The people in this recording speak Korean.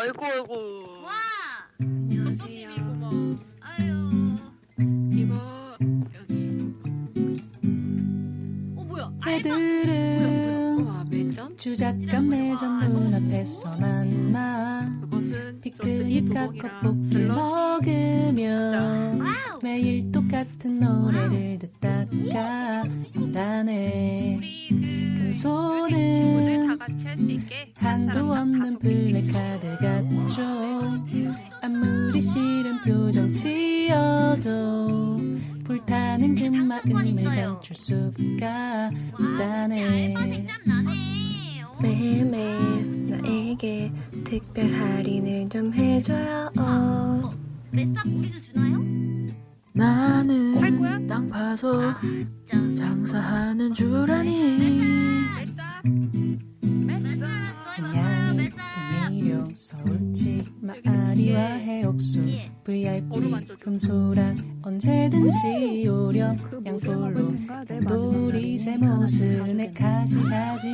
아이고 아이고. 와. 안녕하세요. 손님이구먼. 아유. 이거 여기. 어 뭐야? 애들은 와 매점? 주작감 매점 눈앞에서 만나 컵볶이 슬러시. 먹으며. 매일 똑같은 노래를 듣다가 그 친구들 금손은 한도 없는 같죠 아무리 싫은 표정 지어도 불타는 그 마음을 감출 수가. 어. 매일매일 나에게 특별 할인을 좀 해줘요 어. 메싹 우리도 주나요? 나는 땅 파서 아. 장사하는 줄 미령 서울치 마아리와 해옥수 예. VIP. 금소랑 언제든지 오렴 양볼로 돌이 새 모습 내 가지 가지